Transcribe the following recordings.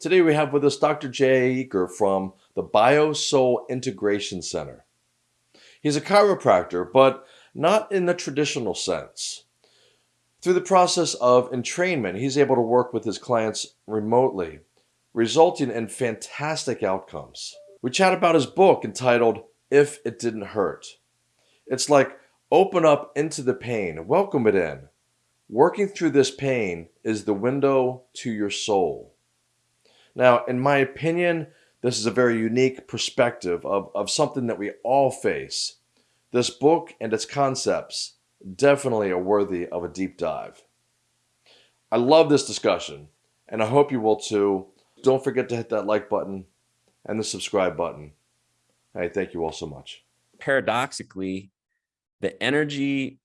Today we have with us Dr. Jay Eaker from the BioSoul Integration Center. He's a chiropractor, but not in the traditional sense. Through the process of entrainment, he's able to work with his clients remotely, resulting in fantastic outcomes. We chat about his book entitled If It Didn't Hurt. It's like open up into the pain, welcome it in. Working through this pain is the window to your soul. Now, in my opinion, this is a very unique perspective of, of something that we all face. This book and its concepts definitely are worthy of a deep dive. I love this discussion, and I hope you will too. Don't forget to hit that like button and the subscribe button. Hey, thank you all so much. Paradoxically, the energy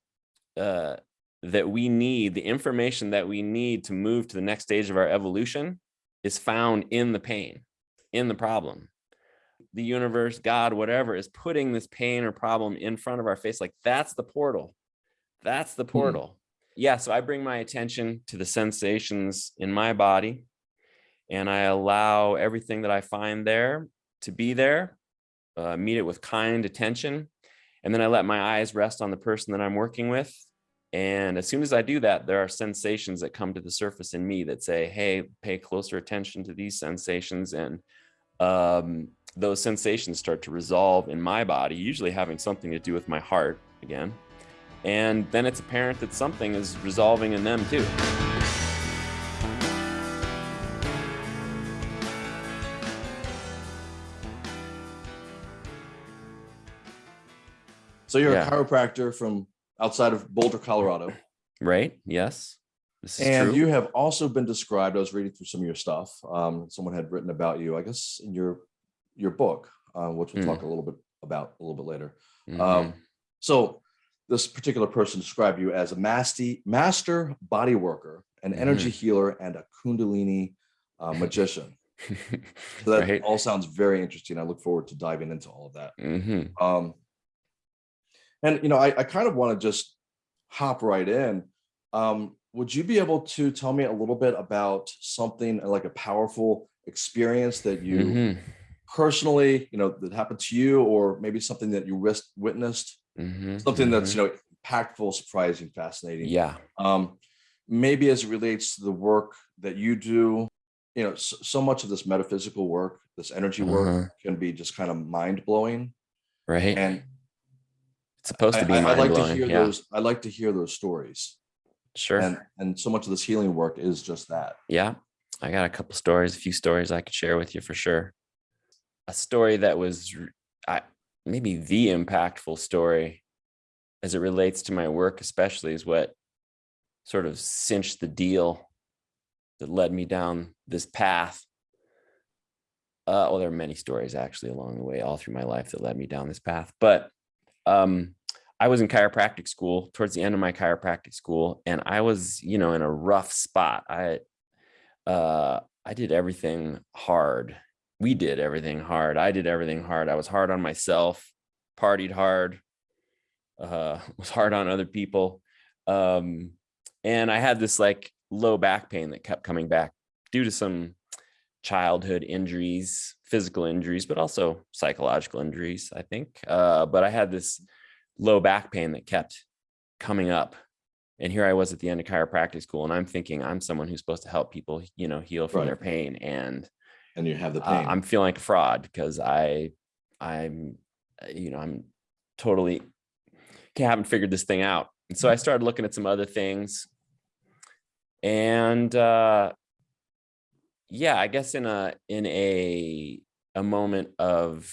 uh, that we need, the information that we need to move to the next stage of our evolution is found in the pain, in the problem. The universe, God, whatever is putting this pain or problem in front of our face. Like that's the portal. That's the hmm. portal. Mm. Yeah. So I bring my attention to the sensations in my body and I allow everything that I find there to be there, uh, meet it with kind attention. And then I let my eyes rest on the person that I'm working with and as soon as I do that, there are sensations that come to the surface in me that say, hey, pay closer attention to these sensations. And um, those sensations start to resolve in my body, usually having something to do with my heart again. And then it's apparent that something is resolving in them too. So you're yeah. a chiropractor from outside of Boulder, Colorado. Right. Yes. and true. you have also been described. I was reading through some of your stuff. Um, someone had written about you, I guess, in your your book, uh, which we'll mm. talk a little bit about a little bit later. Mm -hmm. um, so this particular person described you as a master master body worker, an mm energy healer, and a Kundalini uh, magician. so that right. all sounds very interesting. I look forward to diving into all of that. -hmm. Um, and, you know, I, I kind of want to just hop right in. Um, would you be able to tell me a little bit about something like a powerful experience that you mm -hmm. personally, you know, that happened to you, or maybe something that you witnessed, mm -hmm. something that's, mm-hmm. you know, impactful, surprising, fascinating. Yeah. Um, maybe as it relates to the work that you do, you know, so, so much of this metaphysical work, this energy work uh -huh. can be just kind of mind blowing. Right. And it's supposed to be. I, I, I like to hear yeah. those. I like to hear those stories. Sure. And and so much of this healing work is just that. Yeah, I got a couple stories, a few stories I could share with you for sure. A story that was, I maybe the impactful story, as it relates to my work, especially, is what sort of cinched the deal that led me down this path. Uh, well, there are many stories actually along the way, all through my life that led me down this path. But um, I was in chiropractic school towards the end of my chiropractic school, and I was, you know, in a rough spot. I, uh, I did everything hard. We did everything hard. I did everything hard. I was hard on myself, partied hard, uh, was hard on other people. Um, and I had this like low back pain that kept coming back due to some childhood injuries, physical injuries, but also psychological injuries, I think. Uh, but I had this low back pain that kept coming up. And here I was at the end of chiropractic school, and I'm thinking I'm someone who's supposed to help people, you know, heal from right. their pain. And and you have the pain. Uh, I'm feeling like a fraud because I, I'm, you know, I'm totally haven't figured this thing out. And so I mm. started looking at some other things, and uh, yeah, I guess in a in a a moment of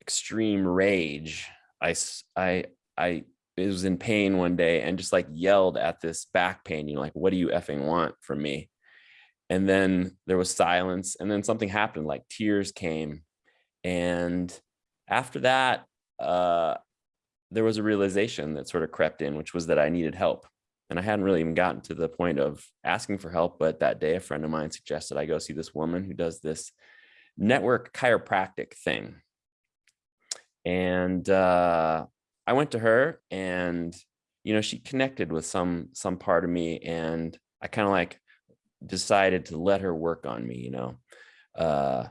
extreme rage, I I I was in pain one day and just like yelled at this back pain, you know, like, what do you effing want from me? And then there was silence and then something happened, like tears came. And after that, uh, there was a realization that sort of crept in, which was that I needed help. And I hadn't really even gotten to the point of asking for help. But that day, a friend of mine suggested I go see this woman who does this network chiropractic thing. And uh, I went to her and, you know, she connected with some some part of me. And I kind of like decided to let her work on me, you know. Uh,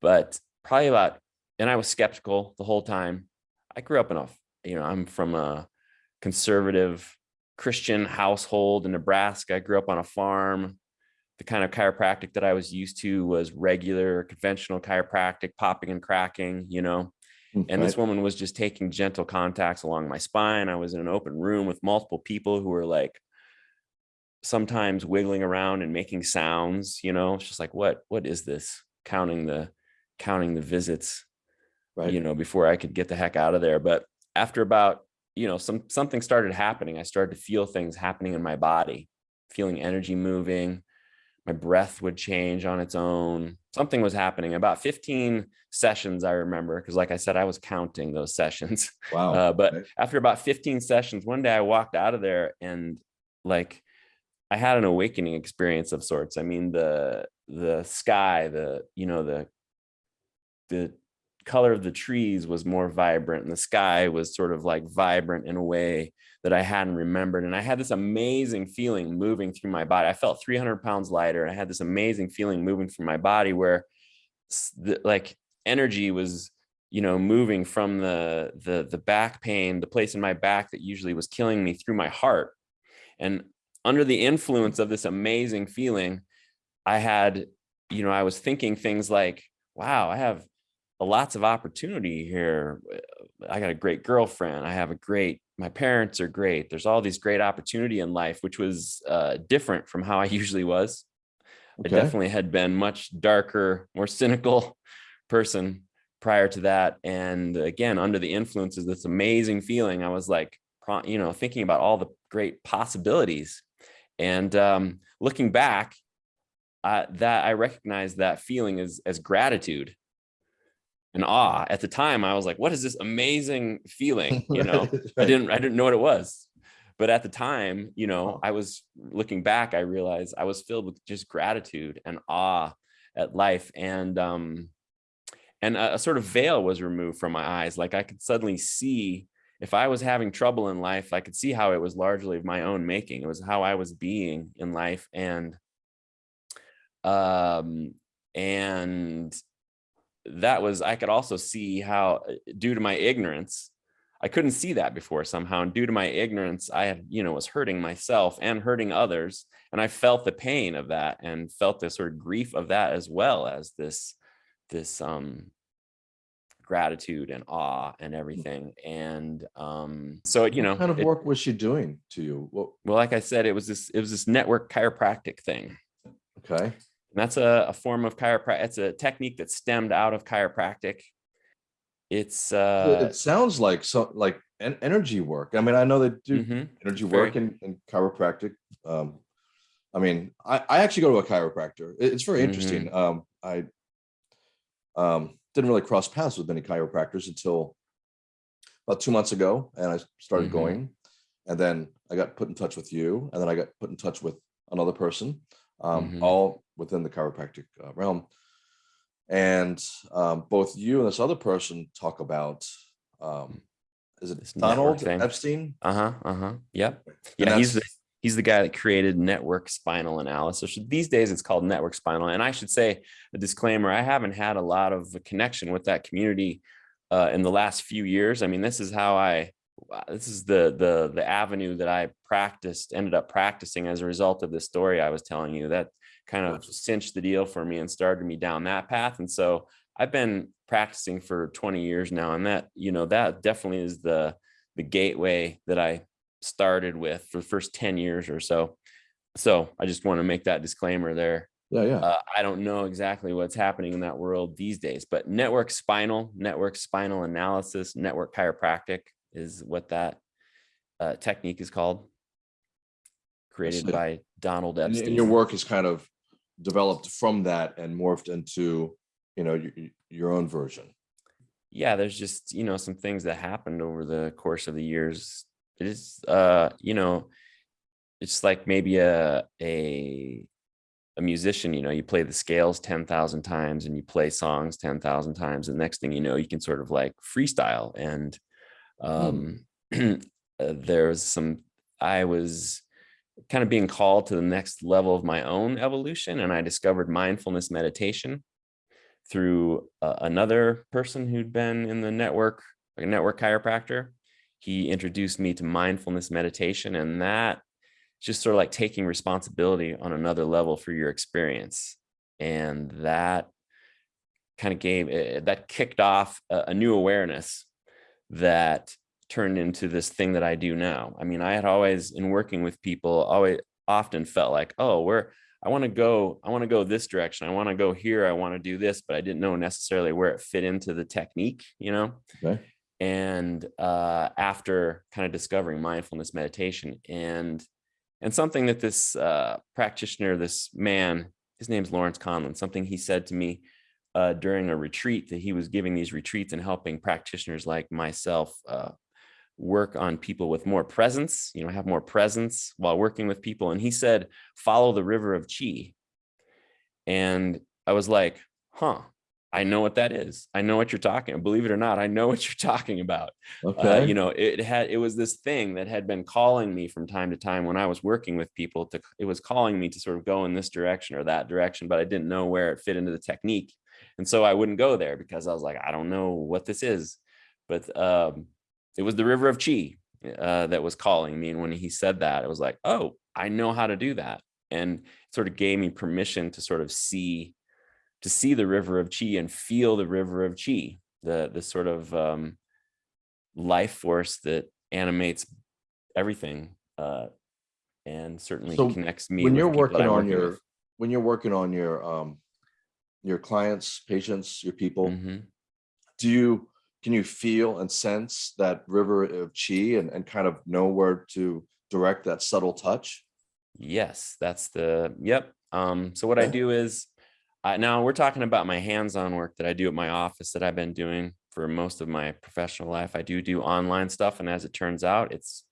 but probably about, and I was skeptical the whole time. I grew up in a, you know, I'm from a conservative Christian household in Nebraska. I grew up on a farm. The kind of chiropractic that I was used to was regular, conventional chiropractic, popping and cracking, you know. Hmm, and this woman was just taking gentle contacts along my spine. I was in an open room with multiple people who were like sometimes wiggling around and making sounds, you know, it's just like, what, what is this? Counting the, counting the visits, Right. you know, before I could get the heck out of there. But after about, you know, some, something started happening. I started to feel things happening in my body, feeling energy moving. My breath would change on its own. Something was happening about 15 sessions. I remember, because like I said, I was counting those sessions. Wow. Uh, but okay. after about 15 sessions, one day I walked out of there and like I had an awakening experience of sorts. I mean, the the sky, the you know, the the color of the trees was more vibrant and the sky was sort of like vibrant in a way that I hadn't remembered. And I had this amazing feeling moving through my body. I felt 300 pounds lighter. And I had this amazing feeling moving through my body where the, like energy was you know moving from the the the back pain the place in my back that usually was killing me through my heart and under the influence of this amazing feeling i had you know i was thinking things like wow i have lots of opportunity here i got a great girlfriend i have a great my parents are great there's all these great opportunity in life which was uh, different from how i usually was I definitely had been much darker, more cynical person prior to that. And again, under the influences, this amazing feeling, I was like, you know, thinking about all the great possibilities. And um, looking back, uh, that I recognize that feeling as as gratitude and awe. At the time, I was like, "What is this amazing feeling?" You know, Right, I didn't I didn't know what it was. But at the time, you know, I was looking back, I realized I was filled with just gratitude and awe at life. And um, and a, a sort of veil was removed from my eyes. Like I could suddenly see if I was having trouble in life, I could see how it was largely of my own making. It was how I was being in life. And um, and that was I could also see how uh, due to my ignorance, I couldn't see that before somehow. And due to my ignorance, I had, you know, was hurting myself and hurting others. And I felt the pain of that and felt the sort of grief of that as well as this, this um gratitude and awe and everything. And um, so it, you What know, kind of it- work was she doing to you? What, well, like I said, it was this, it was this network chiropractic thing. okay. And that's a, a form of chiropractic. It's a technique that stemmed out of chiropractic. It's It- uh, it sounds like so like en- energy work. I mean, I know they do mhm. energy very- work in, in chiropractic. Um, I mean, I, I actually go to a chiropractor. It's very interesting. Um, I um, didn't really cross paths with many chiropractors until about two months ago, and I started Mhm. going. And then I got put in touch with you, and then I got put in touch with another person, um, Mhm. all within the chiropractic uh, realm. And um, both you and this other person talk about um, is it This Donald. Epstein? Uh-huh. Uh-huh. Yep. Yeah, he's the he's the guy that created network spinal analysis. These days it's called network spinal. And I should say a disclaimer, I haven't had a lot of a connection with that community uh, in the last few years. I mean, this is how I uh, this is the the the avenue that I practiced, ended up practicing as a result of the story I was telling you. That kind of cinched the deal for me and started me down that path. And so I've been practicing for 20 years now. And that, you know, that definitely is the the gateway that I started with for the first 10 years or so. So I just want to make that disclaimer there. yeah, yeah. Uh, I don't know exactly what's happening in that world these days, but network spinal, network spinal analysis, network chiropractic is what that uh, technique is called. Created by Donald Epstein. and your work is kind of developed from that and morphed into you know your, your own version? Yeah there's just you know some things that happened over the course of the years. It is uh you know it's like maybe a a a musician you know you play the scales 10,000 times and you play songs 10,000 times. And next thing you know you can sort of like freestyle. And um uh, there's some i was kind of being called to the next level of my own evolution. And I discovered mindfulness meditation through uh, another person who'd been in the network, like a network chiropractor. He introduced me to mindfulness meditation and that just sort of like taking responsibility on another level for your experience. And that kind of gave, eh, that kicked off a, a new awareness that turned into this thing that I do now. I mean, I had always, in working with people, always often felt like, oh, where I want to go, I want to go this direction. I want to go here. I want to do this, but I didn't know necessarily where it fit into the technique, you know? Okay. And uh, after kind of discovering mindfulness meditation and and something that this uh, practitioner, this man, his name's Lawrence Conlin, something he said to me uh, during a retreat that he was giving these retreats and helping practitioners like myself uh, work on people with more presence, you know, have more presence while working with people. And he said, follow the river of chi. And I was like, huh, I know what that is. I know what you're talking. Believe it or not, I know what you're talking about. Uh, Okay. Uh, you know, it had, it was this thing that had been calling me from time to time when I was working with people to, it was calling me to sort of go in this direction or that direction, but I didn't know where it fit into the technique. And so I wouldn't go there because I was like, I don't know what this is. But um, it was the river of chi uh, that was calling me. And when he said that, it was like, oh, I know how to do that. And sort of gave me permission to sort of see, to see the river of chi and feel the river of chi, the, the sort of um, life force that animates everything uh, and certainly So connects me. when you're working on your, with. when you're working on your, um, your clients, patients, your people, Mhm. do you, can you feel and sense that river of chi and, and kind of know where to direct that subtle touch? Yes, that's the, yep. Um, so what I do is, uh, now we're talking about my hands-on work that I do at my office that I've been doing for most of my professional life. I do do online stuff. And as it turns out, it's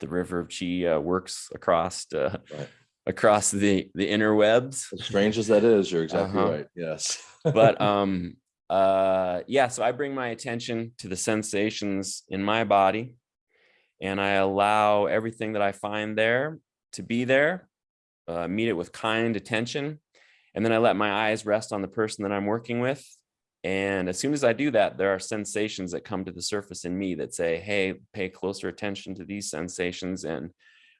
the river of chi uh, works across, uh, Right. across the, the interwebs. As strange as that is, you're exactly Uh-huh. right. Yes. but um uh yeah so i bring my attention to the sensations in my body and i allow everything that i find there to be there uh, meet it with kind attention and then i let my eyes rest on the person that i'm working with and as soon as i do that there are sensations that come to the surface in me that say hey pay closer attention to these sensations and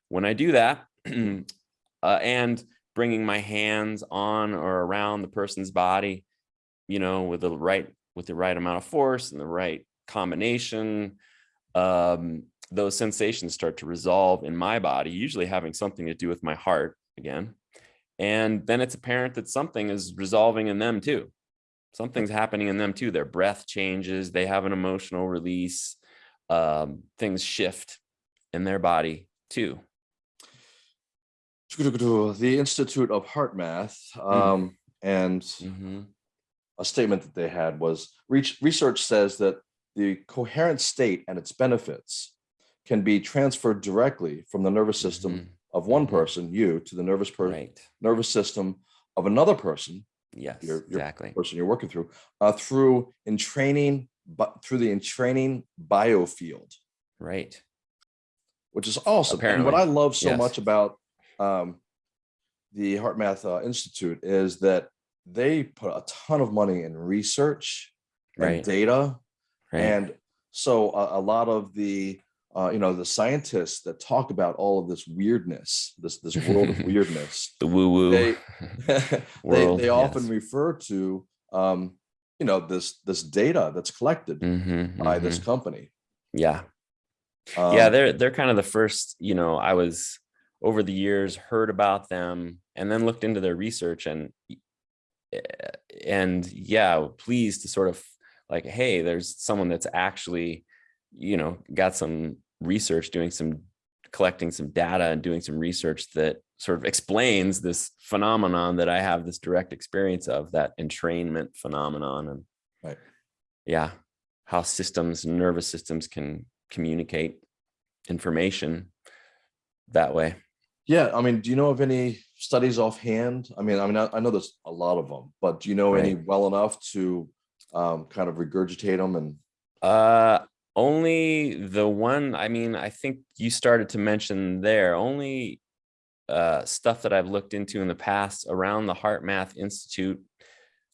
when i do that uh, and bringing my hands on or around the person's body you know, with the right with the right amount of force and the right combination, um, those sensations start to resolve in my body, usually having something to do with my heart again. And then it's apparent that something is resolving in them too. Something's happening in them too. Their breath changes, they have an emotional release, um, things shift in their body too. The Institute of HeartMath, um, and Mhm. A statement that they had was research says that the coherent state and its benefits can be transferred directly from the nervous system Mhm. of one Mhm. person, you, to the nervous Right. nervous system of another person, Yes, Your- your exactly. person you're working through, uh, through entraining, but through the entraining biofield, Right. which is awesome. And what I love so yes. much about um, the HeartMath uh, Institute is that they put a ton of money in research and Right. data Right. And so a, a lot of the, uh, you know, the scientists that talk about all of this weirdness, this this world of weirdness, the woo woo. they they, World, they often yes. refer to, um, you know, this this data that's collected Mhm, by this mhm. company. Yeah. yeah, Um, they're they're kind of the first, you know, I was over the years heard about them and then looked into their research and and yeah, pleased to sort of like, hey, there's someone that's actually, you know, got some research doing some collecting some data and doing some research that sort of explains this phenomenon that I have this direct experience of that entrainment phenomenon and Right. yeah, how systems, nervous systems can communicate information that way. Yeah, I mean, do you know of any studies offhand? I mean, I mean, I, I know there's a lot of them, but do you know any well enough to um, kind of regurgitate them? And Uh, only the one, I mean, I think you started to mention there, only uh, stuff that I've looked into in the past around the HeartMath Institute.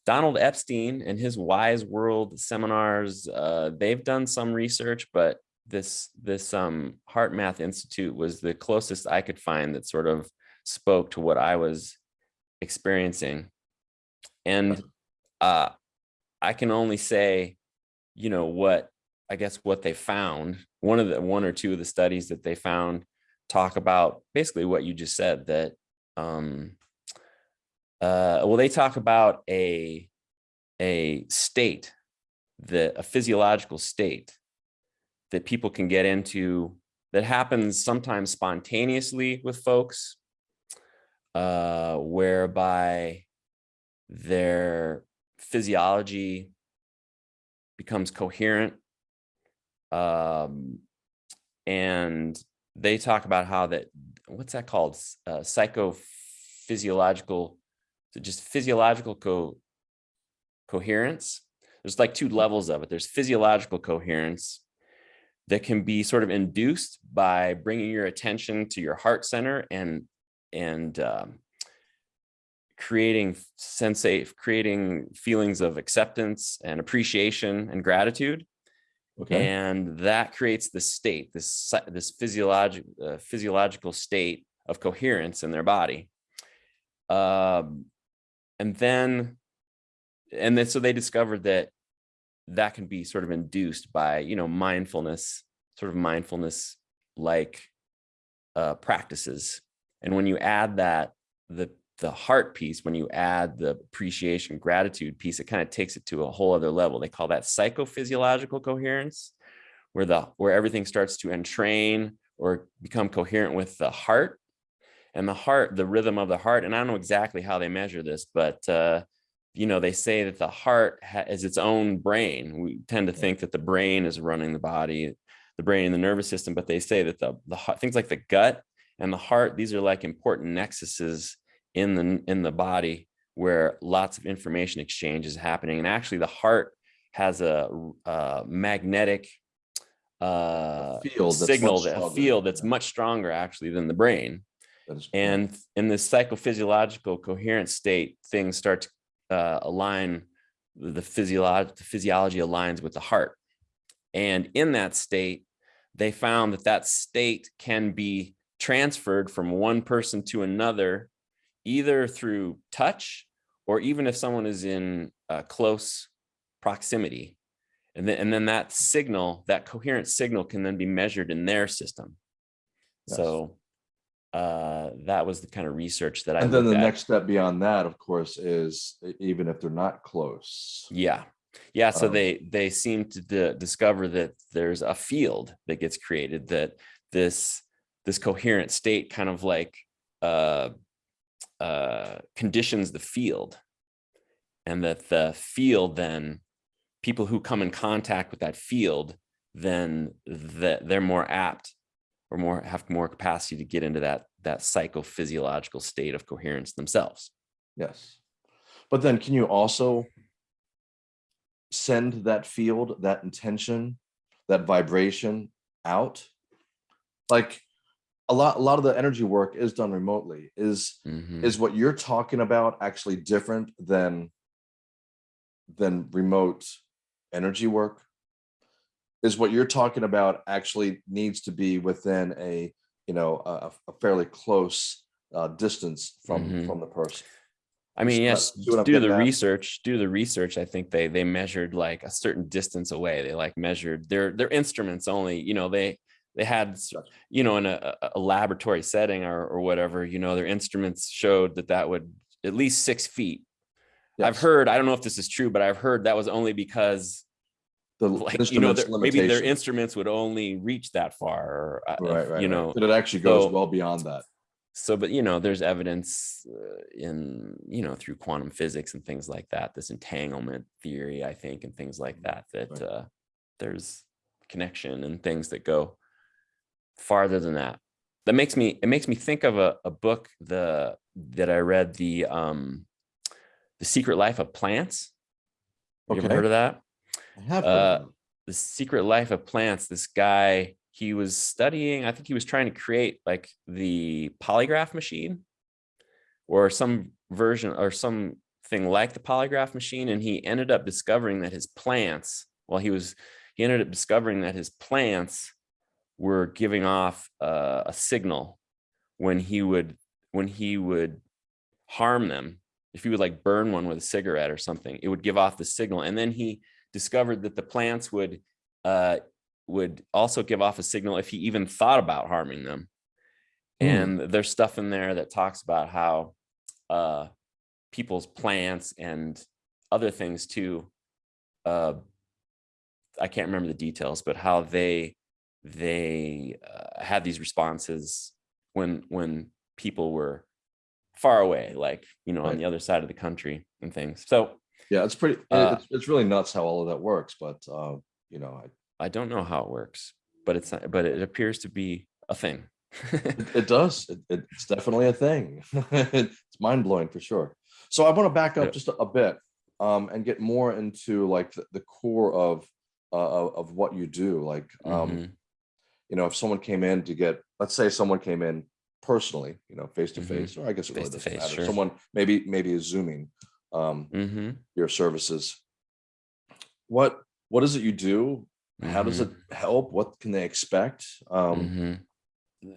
Donald Epstein and his Wise World seminars, uh, they've done some research, but this this um, HeartMath Institute was the closest I could find that sort of spoke to what I was experiencing. And uh, I can only say, you know, what I guess what they found. One of the one or two of the studies that they found talk about basically what you just said that um uh well they talk about a a state the a physiological state that people can get into that happens sometimes spontaneously with folks uh whereby their physiology becomes coherent um and they talk about how that what's that called? Uh, psychophysiological just physiological co coherence? There's like two levels of it. There's physiological coherence that can be sort of induced by bringing your attention to your heart center and and um, creating sensate creating feelings of acceptance and appreciation and gratitude Okay. and that creates the state this this physiological uh, physiological state of coherence in their body um and then and then so they discovered that that can be sort of induced by you know mindfulness sort of mindfulness like uh practices. And when you add that the the heart piece when you add the appreciation gratitude piece it kind of takes it to a whole other level. They call that psychophysiological coherence where the where everything starts to entrain or become coherent with the heart. And the heart the rhythm of the heart and i don't know exactly how they measure this but uh you know they say that the heart has its own brain. We tend to think that the brain is running the body the brain and the nervous system but they say that the the things like the gut and the heart these are like important nexuses in the in the body where lots of information exchange is happening. And actually the heart has a, a magnetic uh field signal that a field that's much stronger actually than the brain. Is and in this psychophysiological coherent state things start to uh, align the the physiology aligns with the heart. And in that state they found that that state can be transferred from one person to another either through touch or even if someone is in uh, close proximity. And then and then that signal that coherent signal can then be measured in their system. Yes. so uh that was the kind of research that i and then the at. next step beyond that, of course, is even if they're not close. yeah yeah so Um, they they seem to discover that there's a field that gets created that this this coherent state kind of like uh uh conditions the field and that the field then people who come in contact with that field then that they're more apt or more have more capacity to get into that that psychophysiological state of coherence themselves Yes. But then can you also send that field, that intention, that vibration out? Like a lot, a lot of the energy work is done remotely. Is Mhm. is what you're talking about actually different than than remote energy work? Is what you're talking about actually needs to be within a, you know, a, a fairly close uh, distance from Mhm. from the person? I mean, See yes, do the at? research, do the research. I think they they measured like a certain distance away. They like measured their their instruments only, you know, they they had you know in a, a- laboratory setting or or whatever, you know, their instruments showed that that would at least six feet. I've heard, I don't know if this is true, but I've heard that was only because the like you know maybe their instruments would only reach that far or uh, right, right, you right. know but it actually goes so- well beyond that. so but you know there's evidence uh, in you know through quantum physics and things like that this entanglement theory i think and things like that that Right. uh, there's connection and things that go farther than that that makes me it makes me think of a, a book the that i read the um the secret life of plants Have you ever heard of that uh, the secret life of plants this guy he was studying, I think he was trying to create like the polygraph machine or some version or something like the polygraph machine. And he ended up discovering that his plants, well, he was, he ended up discovering that his plants were giving off uh, a signal when he would, when he would harm them. If he would like burn one with a cigarette or something, it would give off the signal. And then he discovered that the plants would uh, would also give off a signal if he even thought about harming them. Mm. And there's stuff in there that talks about how uh, people's plants and other things too. Uh, I can't remember the details, but how they they uh, had these responses when when people were far away, like you know, right. on the other side of the country and things. So yeah, it's pretty. Uh, it's, it's really nuts how all of that works, but uh, you know, I, I don't know how it works, but it's not, but it appears to be a thing. it, it, does. It, it's definitely a thing. it's mind blowing for sure. So I want to back up just a, a bit um, and get more into like the, the core of uh, of what you do. Like, um, mm -hmm. you know, if someone came in to get, let's say someone came in personally, you know, face to mm-hmm. face, or I guess it really doesn't matter. Sure. Someone maybe maybe is zooming um, mm -hmm. your services. What what is it you do? Mm -hmm. How does it mm-hmm. help? What can they expect? Um, mm-hmm.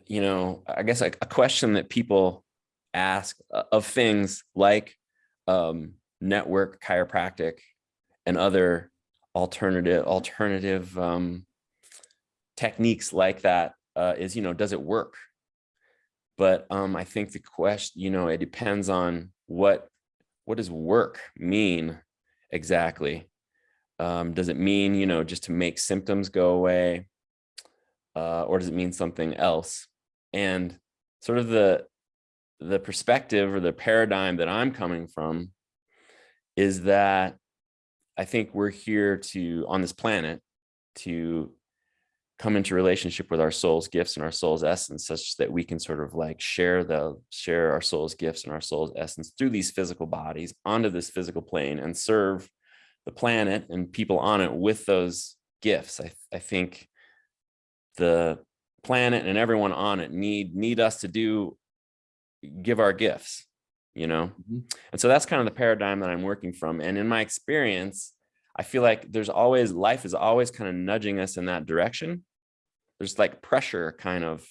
you know, I guess like a question that people ask uh, of things like um, network chiropractic and other alternative alternative um, techniques like that uh, is, you know, does it work? But um, I think the question, you know, it depends on what what does work mean exactly? Um, does it mean, you know, just to make symptoms go away? Uh, or does it mean something else? And sort of the the perspective or the paradigm that I'm coming from is that I think we're here to, on this planet, to come into relationship with our soul's gifts and our soul's essence such that we can sort of like share the share our soul's gifts and our soul's essence through these physical bodies onto this physical plane and serve the planet and people on it with those gifts. I, I think the planet and everyone on it need need us to do give our gifts you know? Mm -hmm. and so that's kind of the paradigm that i'm working from. And in my experience I feel like there's always life is always kind of nudging us in that direction. There's like pressure kind of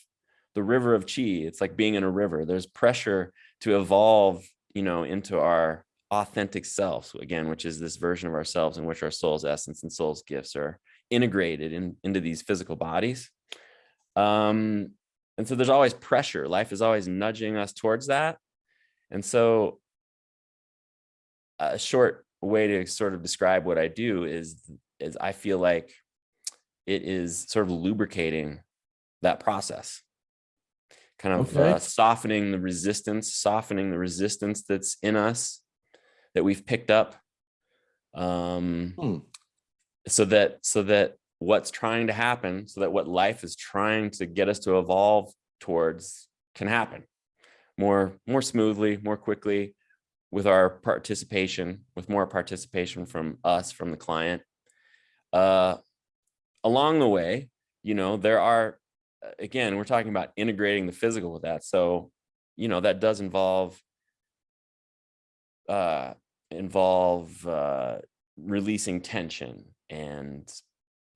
the river of chi. It's like being in a river. There's pressure to evolve, you know, into our authentic selves again, which is this version of ourselves in which our soul's essence and soul's gifts are integrated in, into these physical bodies. Um, and so there's always pressure. Life is always nudging us towards that. And so a short way to sort of describe what I do is, is I feel like it is sort of lubricating that process, kind of okay. uh, softening the resistance, softening the resistance that's in us that we've picked up. Um, hmm. so that, so that what's trying to happen, so that what life is trying to get us to evolve towards can happen more, more smoothly, more quickly, with our participation, with more participation from us, from the client. Uh, along the way, you know, there are, again, we're talking about integrating the physical with that. So, you know, that does involve, uh, involve uh, releasing tension and,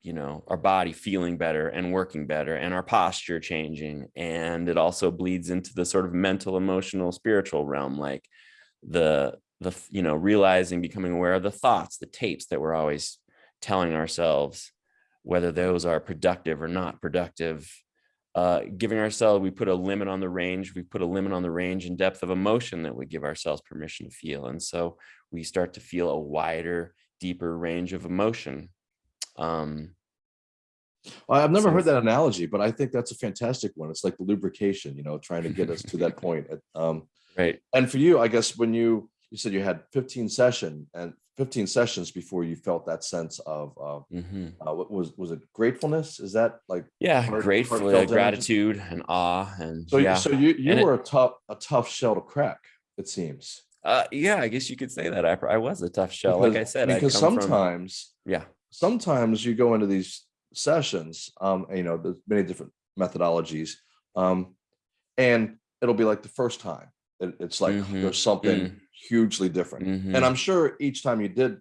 you know, our body feeling better and working better and our posture changing. And it also bleeds into the sort of mental, emotional, spiritual realm, like, the the you know realizing becoming aware of the thoughts the tapes that we're always telling ourselves whether those are productive or not productive uh, giving ourselves we put a limit on the range we put a limit on the range and depth of emotion that we give ourselves permission to feel and so we start to feel a wider deeper range of emotion um, I've never so heard that analogy, but I think that's a fantastic one. It's like the lubrication, you know, trying to get us to that point. Um, Right. And for you, I guess when you you said you had 15 session and 15 sessions before you felt that sense of uh, mm -hmm. uh, what was was it gratefulness? Is that like yeah, heart, grateful, gratitude and awe and so yeah. so you you and were it, a tough a tough shell to crack. It seems. Uh, yeah, I guess you could say that. I I was a tough shell, because, like I said. Because sometimes from, yeah, sometimes you go into these sessions, um, and, you know, there's many different methodologies. Um, and it'll be like the first time. It, it's like Mhm, there's something mm. hugely different. Mhm, And I'm sure each time you did,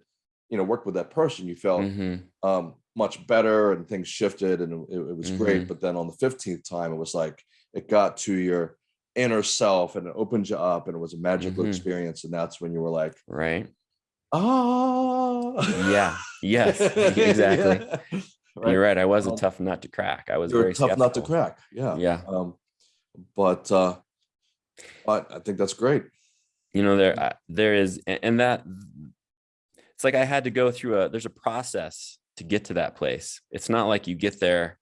you know, work with that person, you felt mhm, um, much better and things shifted and it, it was great. But then on the 15th time, it was like it got to your inner self and it opened you up and it was a magical Mhm. experience. And that's when you were like, right. ah, Yeah. Yes. exactly. Yeah. You're right. I was a Um, tough nut to crack. I was very tough nut to crack. Yeah. Yeah. Um, but uh, but I think that's great. you know there I- there is and that it's like i had to go through a there's a process to get to that place it's not like you get there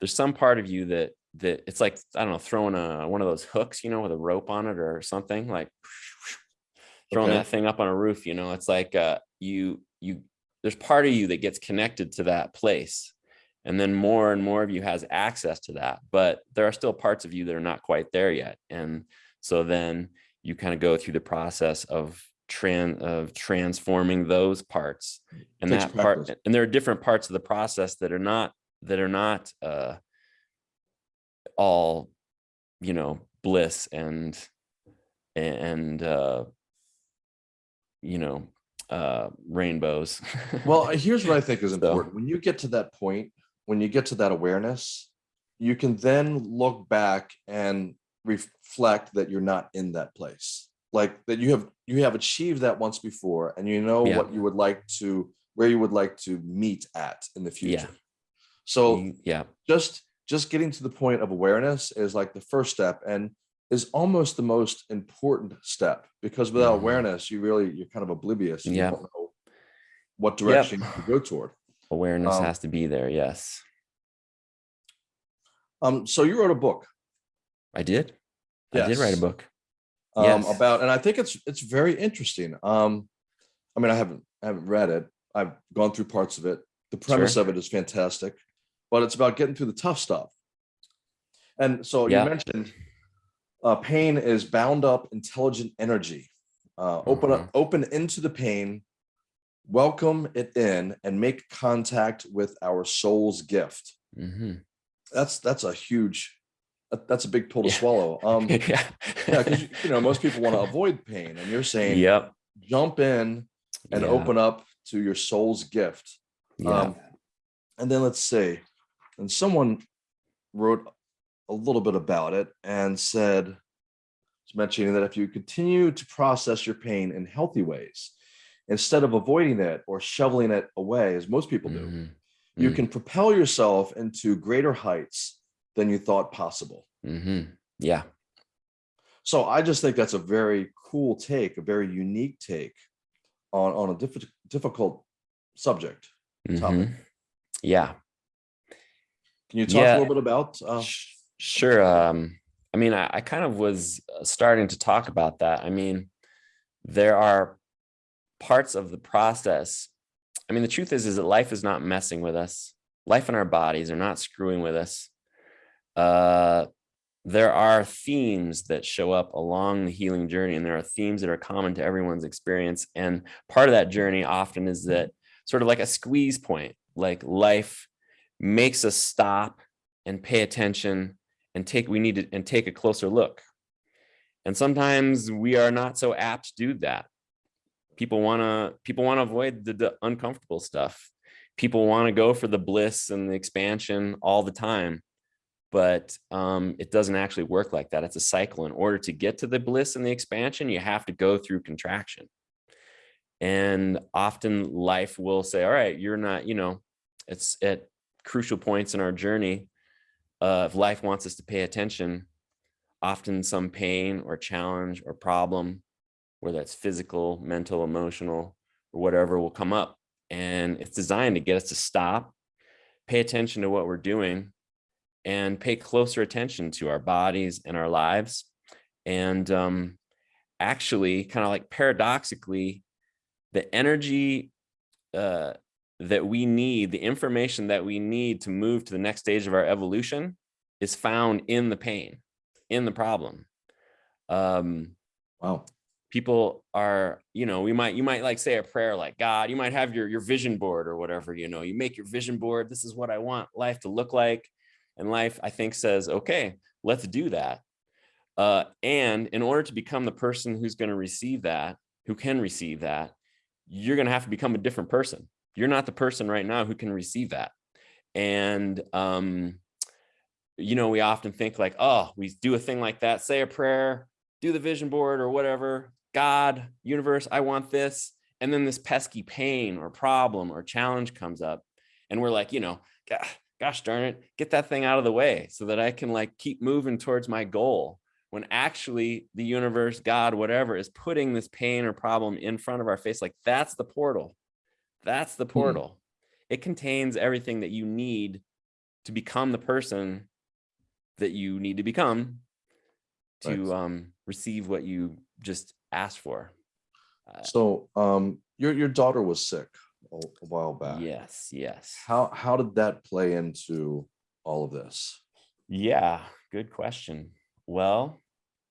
there's some part of you that that it's like i don't know throwing a one of those hooks you know with a rope on it or something like throwing Okay. that thing up on a roof you know it's like uh you you there's part of you that gets connected to that place and then more and more of you has access to that but there are still parts of you that are not quite there yet and so then you kind of go through the process of tran of transforming those parts and that part and there are different parts of the process that are not that are not uh all you know bliss and and uh you know uh rainbows Well, here's what I think is So- important. When you get to that point, when you get to that awareness, you can then look back and reflect that you're not in that place. Like that you have you have achieved that once before and you know Yeah. what you would like to where you would like to meet at in the Yeah. future. So yeah just just getting to the point of awareness is like the first step and is almost the most important step because without Mhm. awareness you really you're kind of oblivious Yeah. you don't know what direction to go toward awareness Um, has to be there yes. Um so you wrote a book. I did. I did write a book. Um Yes. about and i think it's it's very interesting. Um i mean i haven't i haven't read it. I've gone through parts of it. The premise Sure. of it is fantastic but it's about getting through the tough stuff. And so Yeah. you mentioned uh, pain is bound up intelligent energy. Uh, open Mm-hmm. up open into the pain welcome it in and make contact with our soul's gift. Hmm that's that's a huge that's a big pill to Yeah. swallow. Um yeah. yeah because you know most people want to avoid pain and you're saying yep. jump in and yeah. open up to your soul's gift. Yeah. Um and then let's see and someone wrote a little bit about it and said mentioning that if you continue to process your pain in healthy ways instead of avoiding it or shoveling it away as most people do Mhm. you Mm. can propel yourself into greater heights than you thought possible Mhm. yeah So I just think that's a very cool take, a very unique take on, on a diff- difficult subject. Topic. Mhm. yeah Can you talk Yeah. a little bit about? Uh, Sure. Um, I mean, I, I kind of was uh, starting to talk about that. I mean, there are parts of the process. I mean, the truth is, is that life is not messing with us. Life and our bodies are not screwing with us. Uh, there are themes that show up along the healing journey, and there are themes that are common to everyone's experience. And part of that journey often is that sort of like a squeeze point, like life makes us stop and pay attention and take we need to and take a closer look and sometimes we are not so apt to do that people want to people want to avoid the, the uncomfortable stuff. People want to go for the bliss and the expansion all the time. But um, it doesn't actually work like that. It's a cycle. In order to get to the bliss and the expansion you have to go through contraction. And often life will say all right you're not you know it's at crucial points in our journey uh, if life wants us to pay attention, often some pain or challenge or problem, whether it's physical, mental, emotional, or whatever, will come up. And it's designed to get us to stop, pay attention to what we're doing, and pay closer attention to our bodies and our lives. And um, actually, kind of like paradoxically, the energy uh, that we need, the information that we need to move to the next stage of our evolution is found in the pain, in the problem. Um, wow. People are you know we might you might like say a prayer like god you might have your your vision board or whatever you know you make your vision board this is what i want life to look like and life i think says okay let's do that. Uh, and in order to become the person who's going to receive that who can receive that you're going to have to become a different person. You're not the person right now who can receive that. And um you know we often think like oh we do a thing like that say a prayer do the vision board or whatever God, universe, I want this. And then this pesky pain or problem or challenge comes up. And we're like, you know, gosh darn it, get that thing out of the way so that I can like keep moving towards my goal. When actually the universe, God, whatever is putting this pain or problem in front of our face. Like that's the portal. That's the hmm. portal. Hmm. It contains everything that you need to become the person that you need to become to um, receive what you just asked for. Uh, so um, your your daughter was sick a, a while back. Yes, yes. How how did that play into all of this? Yeah, good question. Well,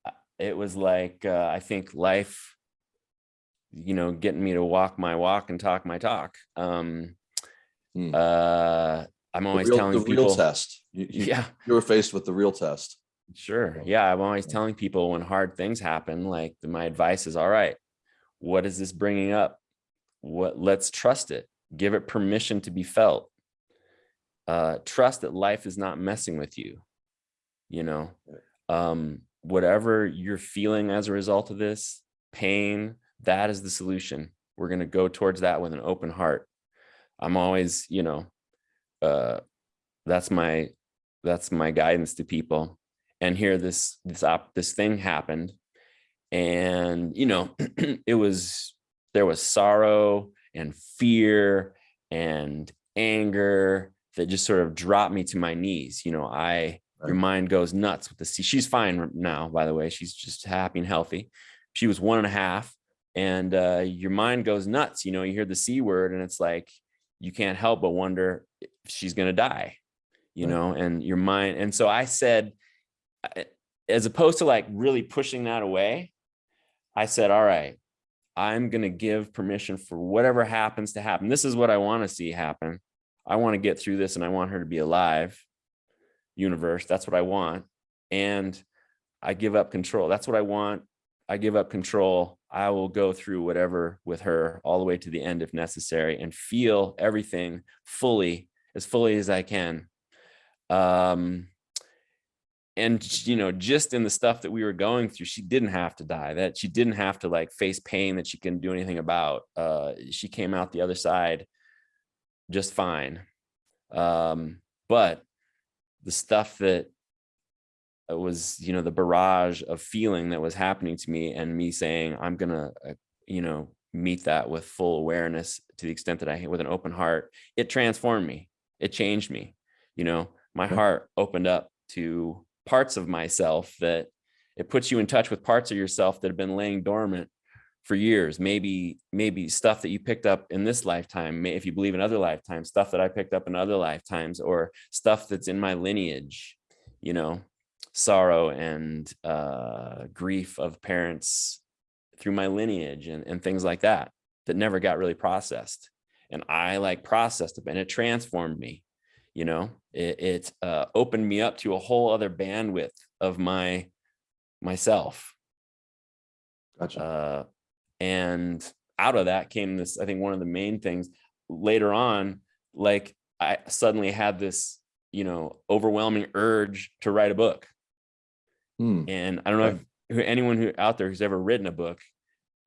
uh, it was like uh, I think life, you know, getting me to walk my walk and talk my talk. Um, hmm. uh, I'm always real, telling the people, real test. You, you, yeah, you were faced with the real test. Sure. Yeah. I'm always telling people when hard things happen, like my advice is, all right, what is this bringing up? What let's trust it. Give it permission to be felt. Uh, trust that life is not messing with you. You know, um, whatever you're feeling as a result of this pain, that is the solution. We're going to go towards that with an open heart. I'm always, you know, uh, that's my, that's my guidance to people and here this this op this thing happened and you know it was there was sorrow and fear and anger that just sort of dropped me to my knees you know i right. your mind goes nuts with the C. she's fine now by the way she's just happy and healthy she was one and a half and uh, your mind goes nuts you know you hear the c word and it's like you can't help but wonder if she's going to die you right. know and your mind and so i said as opposed to like really pushing that away, I said, all right, I'm going to give permission for whatever happens to happen. This is what I want to see happen. I want to get through this and I want her to be alive. Universe, that's what I want. And I give up control. That's what I want. I give up control. I will go through whatever with her all the way to the end if necessary and feel everything fully, as fully as I can. Um, and you know just in the stuff that we were going through she didn't have to die that she didn't have to like face pain that she couldn't do anything about uh she came out the other side just fine. Um but the stuff that was you know the barrage of feeling that was happening to me and me saying i'm gonna uh, you know meet that with full awareness to the extent that i with an open heart it transformed me. It changed me you know? My heart opened up to parts of myself that it puts you in touch with parts of yourself that have been laying dormant for years. Maybe maybe stuff that you picked up in this lifetime if you believe in other lifetimes stuff that i picked up in other lifetimes or stuff that's in my lineage you know sorrow and uh, grief of parents through my lineage and, and things like that that never got really processed. And i like processed it and it transformed me you know it, it uh, opened me up to a whole other bandwidth of my myself. Gotcha. Uh, and out of that came this i think one of the main things. Later on like i suddenly had this you know overwhelming urge to write a book. Hmm. and i don't know if anyone who out there who's ever written a book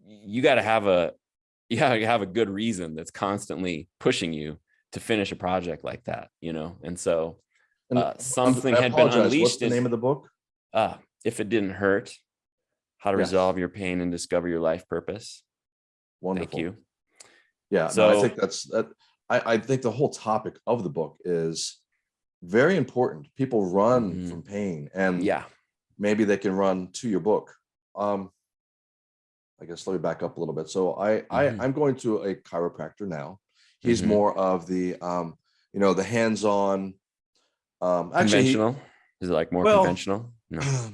you got to have a you to have a good reason that's constantly pushing you to finish a project like that, you know? And so uh, something had been unleashed. What's the name of the book? Uh, if it didn't hurt, how to yes. resolve your pain and discover your life purpose. Wonderful. Thank you. Yeah, so no, I think that's that. I, I think the whole topic of the book is very important. People run mm -hmm. from pain and yeah, maybe they can run to your book. Um, I guess let me back up a little bit. So I, mm -hmm. I mm-hmm. I'm going to a chiropractor now. He's mm -hmm. more of the, um, you know, the hands-on. Um, actually, conventional. He, Is it like more well, conventional? No.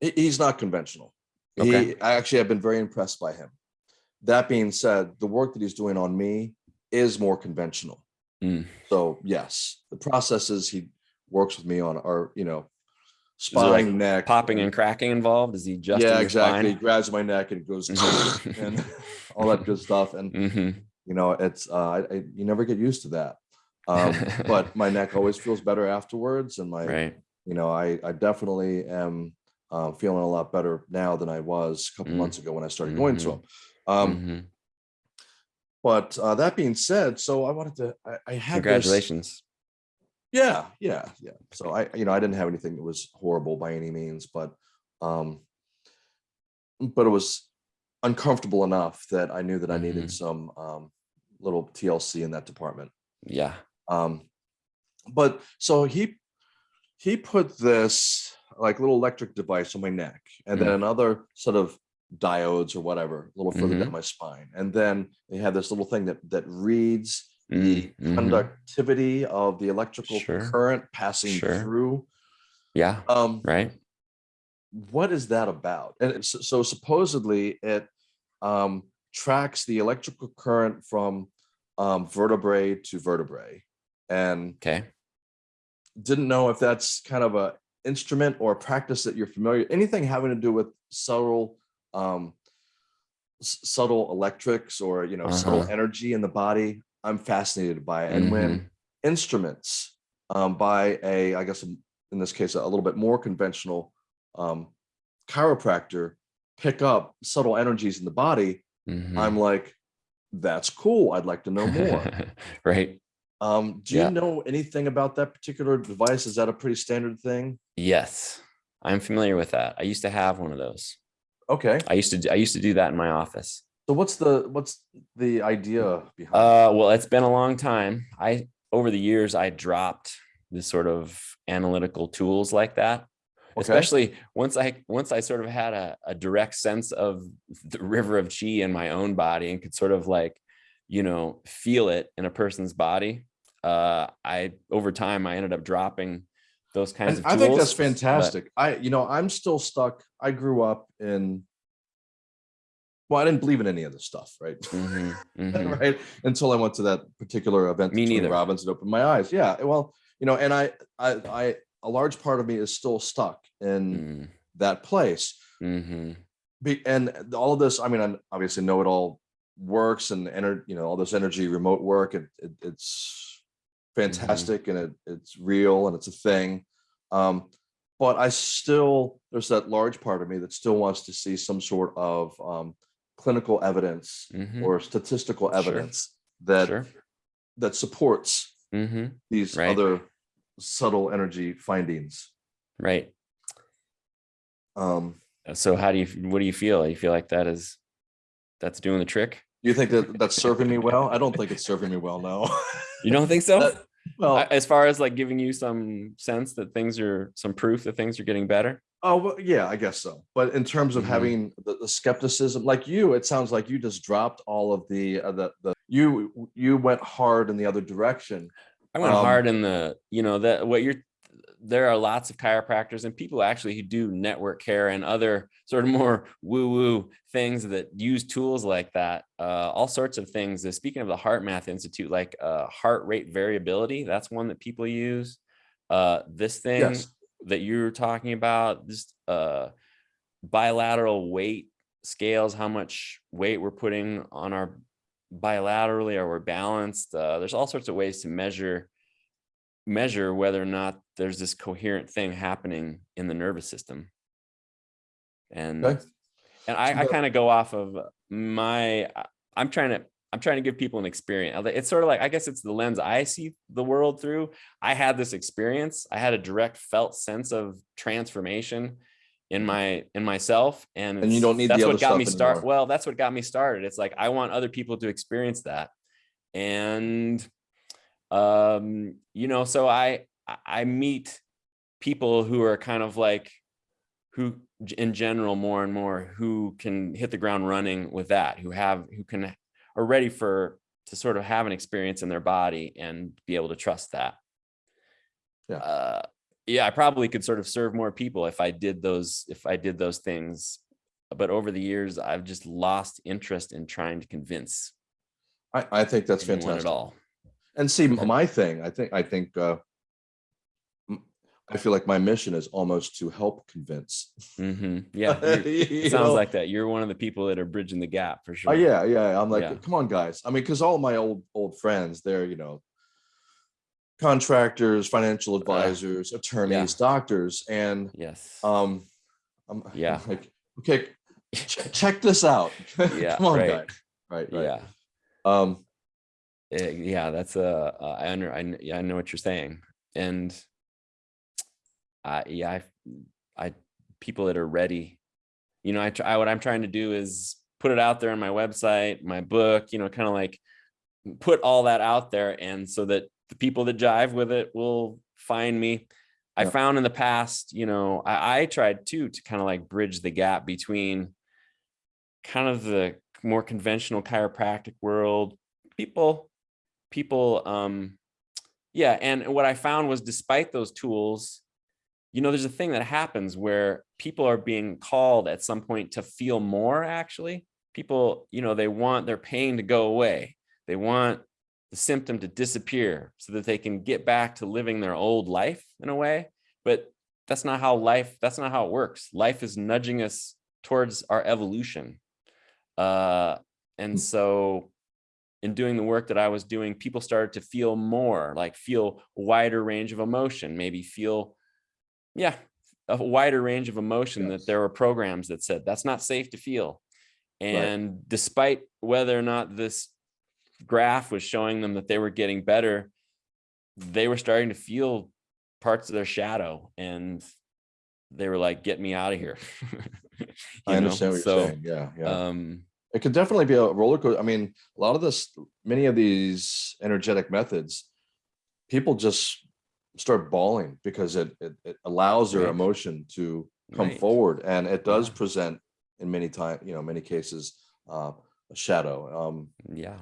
he's not conventional. Okay. He I actually have been very impressed by him. That being said, the work that he's doing on me is more conventional. Mm. So yes, the processes he works with me on are, you know, there, like, spine, neck, Popping and cracking involved? Is he just yeah, exactly. He grabs my neck and goes and all that good stuff. And hmm you know, it's uh, I, I, you never get used to that. Um, but my neck always feels better afterwards, and my right. you know, I I definitely am uh, feeling a lot better now than I was a couple Mm. months ago when I started going to them. him. Um, Mhm. But uh, that being said, so I wanted to I, I had this- Congratulations. Yeah, yeah, yeah. So I, you know, I didn't have anything that was horrible by any means, but um but it was uncomfortable enough that I knew that I needed Mhm. some um little TLC in that department. Yeah. Um but so he he put this like little electric device on my neck and then Mm. another sort of diodes or whatever a little further Mhm. down my spine and then they have this little thing that that reads the Mm, mhm. conductivity of the electrical Sure. current passing Sure. through. Yeah. Um, Right. What is that about? And it's- so supposedly it um, tracks the electrical current from um, vertebrae to vertebrae, and Okay. didn't know if that's kind of a instrument or a practice that you're familiar. Anything having to do with subtle, um, subtle electrics or you know subtle Uh-huh. energy in the body. I'm fascinated by it, and when Mhm. instruments um, by a, I guess in this case, a little bit more conventional um, chiropractor pick up subtle energies in the body, Mhm. I'm like, that's cool. I'd like to know more. right. um, do Yeah. you know anything about that particular device? Is that a pretty standard thing? Yes. I'm familiar with that. I used to have one of those. Okay. I used to do- I used to do that in my office. So what's the what's the idea behind? Uh, well, it's been a long time. I over the years I dropped this sort of analytical tools like that. Especially once I once I sort of had a, a direct sense of the river of chi in my own body and could sort of like, you know, feel it in a person's body. Uh, I over time I ended up dropping those kinds And of I tools. think that's but- fantastic. I, you know, I'm still stuck. I grew up in. Well, I didn't believe in any of this stuff, right? Mhm, mhm. right until I went to that particular event. Me neither. Robbins and opened my eyes. Yeah, well, you know, and I, I, I, a large part of me is still stuck in Mm, that place. mhm. Be, and all of this, I mean, I obviously know it all works and ener, you know, all this energy, remote work, it, it, it's fantastic and it, it's real and it's a thing. Um, but I still, there's that large part of me that still wants to see some sort of um, clinical evidence Mhm. or statistical Sure. evidence that Sure. that supports hmm these Right. other subtle energy findings. Right. Um, So how do you what do you feel? You feel like that is that's doing the trick? you think that that's serving me well? I don't think it's serving me well. No. You don't think so? Uh, well, as far as like giving you some sense that things are some proof that things are getting better. oh well, yeah, I guess so. But in terms of Mhm. having the, the skepticism, like you, it sounds like you just dropped all of the uh, the the you you went hard in the other direction. I went Um, hard in the, you know, that what you're there are lots of chiropractors and people actually who do network care and other sort of more woo-woo things that use tools like that. Uh, all sorts of things. Uh, Speaking of the HeartMath Institute, like uh, heart rate variability, that's one that people use. Uh, this thing Yes. that you're talking about, this uh, bilateral weight scales, how much weight we're putting on our bilaterally or we're balanced. Uh, there's all sorts of ways to measure measure whether or not there's this coherent thing happening in the nervous system. And Okay. and I, I kind of go off of my I- I'm trying to I'm trying to give people an experience. It's sort of like I guess it's the lens I see the world through. I had this experience. I had a direct felt sense of transformation in my in myself and, Mm-hmm. And you don't need that's what got me started well that's what got me started it's like i want other people to experience that and um you know so i I- meet people who are kind of like who in general more and more who can hit the ground running with that who have who can are ready for to sort of have an experience in their body and be able to trust that Yeah. uh yeah i probably could sort of serve more people if i did those if i did those things but over the years, I've just lost interest in trying to convince I, I think that's fantastic. at all. And see, my thing, I think, I think, uh, I feel like my mission is almost to help convince. hmm Yeah, it sounds know? like that. You're one of the people that are bridging the gap for sure. Oh, yeah, yeah. I'm like, Yeah. come on, guys. I mean, because all my old old friends, they're you know, contractors, financial advisors, attorneys, doctors, and Yes. um, I'm I'm Yeah. like, okay, ch- check this out. Yeah, come on, right. guys. Right, right. Yeah. Um, Eh, yeah, that's a. Uh, I under. I, yeah, I know what you're saying, and I yeah, I, I people that are ready. You know, I try. What I'm trying to do is put it out there on my website, my book. You know, kind of like put all that out there, and so that the people that jive with it will find me. I Yeah. found in the past, you know, I, I tried too to kind of like bridge the gap between kind of the more conventional chiropractic world people people um yeah and what i found was despite those tools you know there's a thing that happens where people are being called at some point to feel more actually. People you know they want their pain to go away. They want the symptom to disappear so that they can get back to living their old life in a way but that's not how life that's not how it works. Life is nudging us towards our evolution. Uh and so in doing the work that I was doing, people started to feel more like feel a wider range of emotion, maybe feel, yeah, a wider range of emotion Yes. that there were programs that said that's not safe to feel. And despite whether or not this graph was showing them that they were getting better, they were starting to feel parts of their shadow and they were like, get me out of here. I You know? understand what you're saying. Yeah, yeah. Um, it could definitely be a roller coaster. I mean, a lot of this, many of these energetic methods, people just start bawling because it it, it allows their Right. emotion to come Right. forward, and it does Yeah. present in many time, you know, many cases, uh, a shadow. Um, yeah.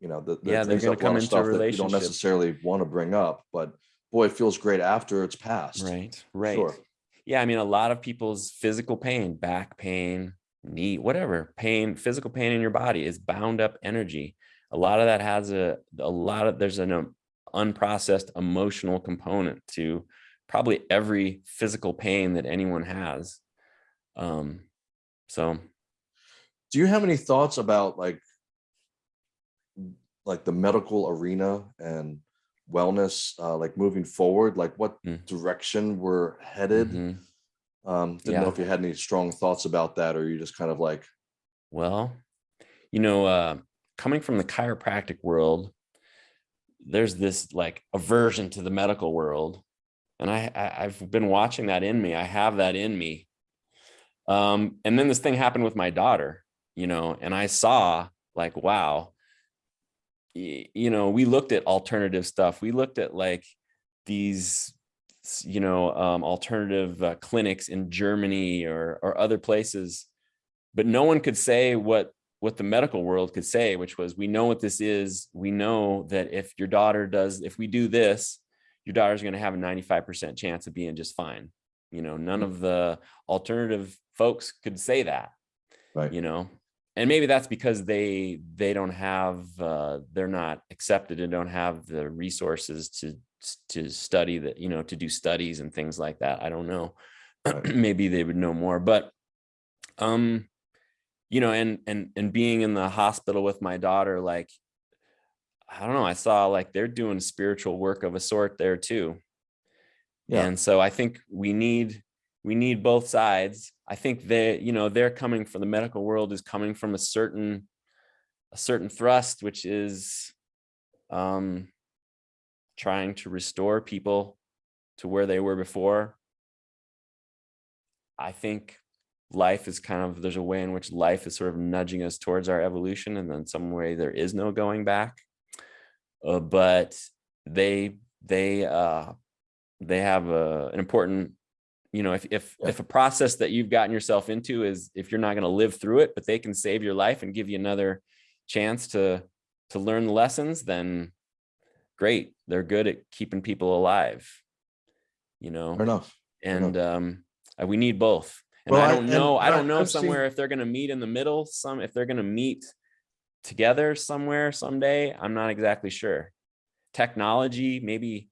you know, the, the Yeah, they're a lot come into that you don't necessarily want to bring up, but boy, it feels great after it's passed. Right. Right. Sure. Yeah. I mean, a lot of people's physical pain, back pain, knee, whatever pain, physical pain in your body is bound up energy. A lot of that has a, a lot of, there's an um, unprocessed emotional component to probably every physical pain that anyone has. Um, so Do you have any thoughts about like like the medical arena and wellness uh like moving forward like what Mm. direction we're headed mhm. Um didn't know if you had any strong thoughts about that or you just kind of like Well, you know, uh, coming from the chiropractic world, there's this like aversion to the medical world, and I, I I've been watching that in me. I have that in me. Um, and then this thing happened with my daughter, you know, and I saw like, wow, you know, we looked at alternative stuff. We looked at like these you know um, alternative uh, clinics in Germany or or other places but no one could say what what the medical world could say which was we know what this is. We know that if your daughter does if we do this your daughter's going to have a 95% chance of being just fine. You know none of the alternative folks could say that right. you know? And maybe that's because they they don't have uh they're not accepted and don't have the resources to to study that you know to do studies and things like that i don't know. Maybe they would know more but um you know and and and being in the hospital with my daughter like i don't know i saw like they're doing spiritual work of a sort there too. Yeah. and so i think we need we need both sides. I think they you know they're coming from the medical world is coming from a certain a certain thrust which is um trying to restore people to where they were before i think life is kind of there's a way in which life is sort of nudging us towards our evolution and then some way there is no going back uh, but they they uh they have a, an important you know if if Yeah. if a process that you've gotten yourself into is if you're not going to live through it but they can save your life and give you another chance to to learn the lessons then great they're good at keeping people alive you know fair enough and um uh, we need both And Well, I I- don't and know, I I- don't know I've seen- somewhere if they're gonna meet in the middle, some, if they're gonna meet together somewhere someday, I'm not exactly sure. Technology, maybe,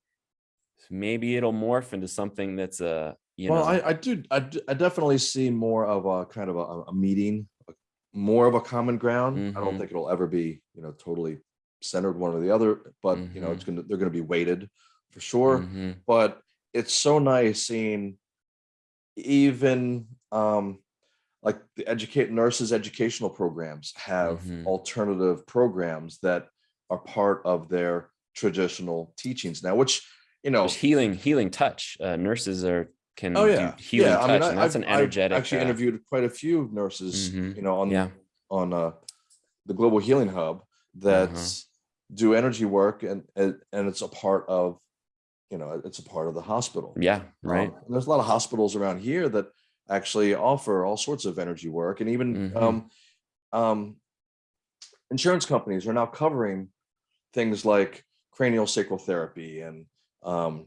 maybe it'll morph into something that's a, you well, know, I, I do, I definitely see more of a kind of a, a meeting, more of a common ground. I don't Mhm. think it'll ever be, you know, totally centered one or the other, but you know, it's gonna, they're gonna be weighted for sure. mhm, But it's so nice seeing even um like the educate nurses educational programs have Mhm. alternative programs that are part of their traditional teachings now, which you know, there's healing, healing touch. Uh, nurses are, can oh do yeah, healing yeah. I mean, touch, I, and that's I've, an energetic. I've actually uh, interviewed quite a few nurses, Mhm. you know, on Yeah, on uh, the Global Healing Hub that Uh-huh. Do energy work, and and and it's a part of, you know, it's a part of the hospital. yeah, right. Um, there's a lot of hospitals around here that actually offer all sorts of energy work, and even Mhm. um, um, insurance companies are now covering things like cranial sacral therapy and um,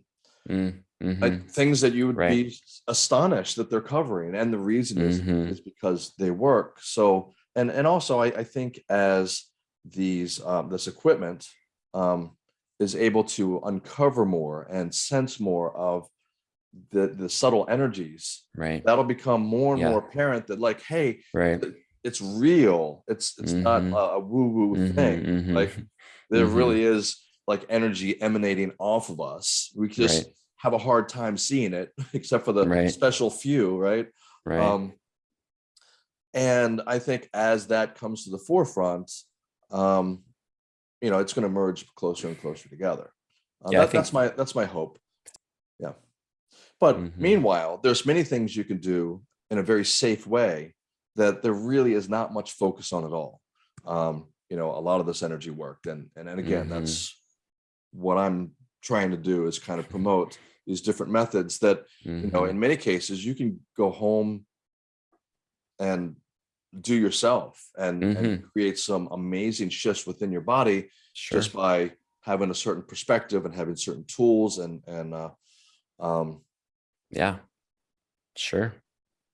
Mm, like mhm, things that you would Right. be astonished that they're covering, and the reason is Mhm. is because they work. So, and and also, I, I think as these um, this equipment um, is able to uncover more and sense more of the the subtle energies, Right, that'll become more and Yeah. more apparent that like, hey, right. it's real. It's it's not Mhm. a, a woo woo Mhm, thing. mhm, Like there Mhm. really is like energy emanating off of us. We just Right. have a hard time seeing it, except for the Right. special few, right? Right. Um, and I think as that comes to the forefront, um, you know, it's going to merge closer and closer together. Uh, Yeah, that- that's my that's my hope. Yeah. But Mhm. meanwhile, there's many things you can do in a very safe way that there really is not much focus on at all. Um, you know, a lot of this energy work, and and, and again, Mhm. that's what I'm trying to do is kind of promote these different methods that you know Mhm, in many cases you can go home and do yourself and, and Mm-hmm. create some amazing shifts within your body Sure. just by having a certain perspective and having certain tools and and uh um Yeah. Sure.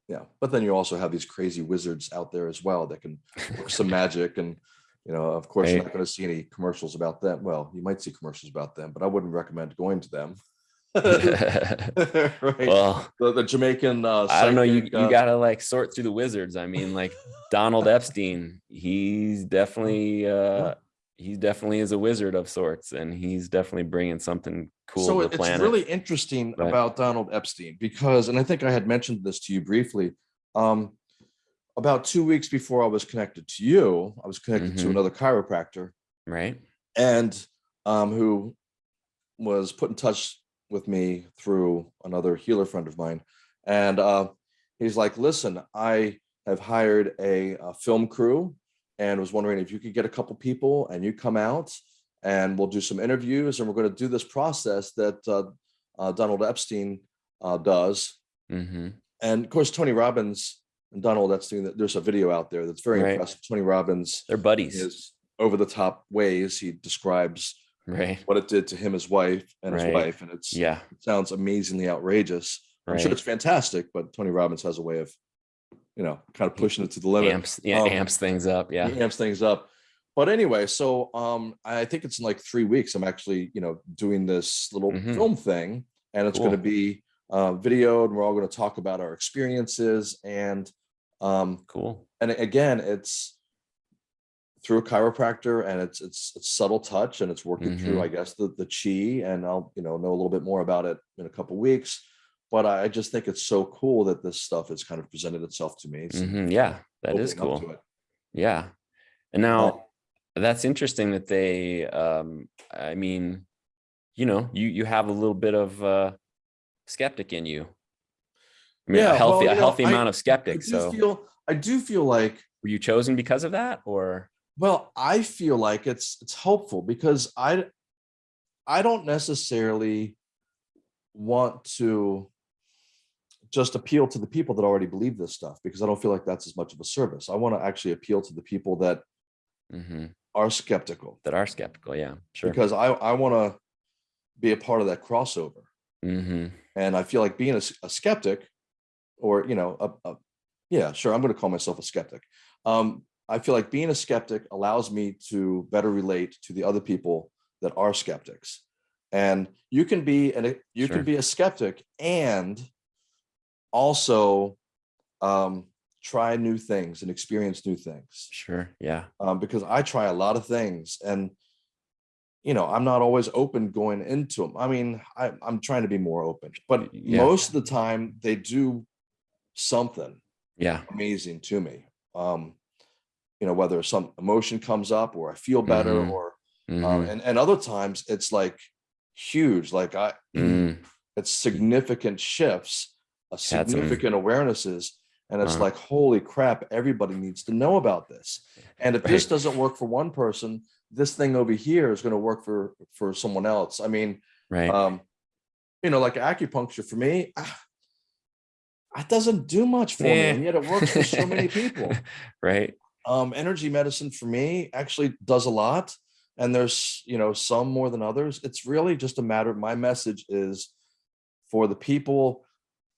yeah but then you also have these crazy wizards out there as well that can work some magic and you know of course you're not going to see any commercials about them well you might see commercials about them but i wouldn't recommend going to them right well, the, the jamaican uh I don't know. You you uh, gotta like sort through the wizards. I mean, like Donald Epstein, he's definitely uh he definitely is a wizard of sorts, and he's definitely bringing something cool so to the it's planet. really interesting Right. about donald epstein because and i think i had mentioned this to you briefly um about two weeks before i was connected to you i was connected to Mhm. another chiropractor right. and um who was put in touch with me through another healer friend of mine. And uh he's like listen i have hired a, a film crew and was wondering if you could get a couple people and you come out and we'll do some interviews and we're going to do this process that uh, uh, donald epstein uh, does. Hmm and of course tony robbins and donald epstein that there's a video out there that's very Right. impressive. Tony robbins They're buddies, his over the top ways he describes right? what it did to him, his wife, and his wife, and it's Yeah. it sounds amazingly outrageous. I'm sure it's fantastic, but Tony Robbins has a way of, you know, kind of pushing it to the limit. Amps, yeah, Um, amps things up. Yeah. He amps things up. But anyway, so um, I think it's in like three weeks. I'm actually, you know, doing this little Mhm. film thing, and it's going to be uh, videoed. And we're all going to talk about our experiences, and um, Cool. and again, it's through a chiropractor and it's it's it's subtle touch and it's working through Mhm. i guess the the chi and i'll you know know a little bit more about it in a couple weeks but i just think it's so cool that this stuff has kind of presented itself to me It's Mhm, Yeah, that is cool. Yeah. And now that's interesting that they um I mean, you know, you you have a little bit of uh skeptic in you. I mean, Yeah, a healthy you a healthy amount of I skeptic. do So feel i do feel like were you chosen because of that or well i feel like it's it's helpful because i i don't necessarily want to just appeal to the people that already believe this stuff because i don't feel like that's as much of a service i want to actually appeal to the people that Mhm, are skeptical that are skeptical? Yeah, sure. because I I want to be a part of that crossover, hmm and I feel like being a skeptic or you know, a, a, yeah, sure, I'm going to call myself a skeptic. Um, I feel like being a skeptic allows me to better relate to the other people that are skeptics. And you can be and you Sure. can be a skeptic and also um, try new things and experience new things. Sure. Yeah. Um, because I try a lot of things and you know, I'm not always open going into them. I mean, I, I'm trying to be more open, but Yeah. most of the time they do something Yeah. amazing to me. Um, you know, whether some emotion comes up or I feel better Mhm. or Mhm. um, and, and other times it's like huge, like I Mm. it's significant shifts, a significant awarenesses. And it's Wow. like, holy crap, everybody needs to know about this. And if this doesn't work for one person, this thing over here is going to work for for someone else. I mean, Right. um, you know, like acupuncture for me, ah, it doesn't do much for me, Eh. and yet it works for so many people. right. Um, energy medicine for me actually does a lot, and there's you know some more than others. It's really just a matter. Of my message is for the people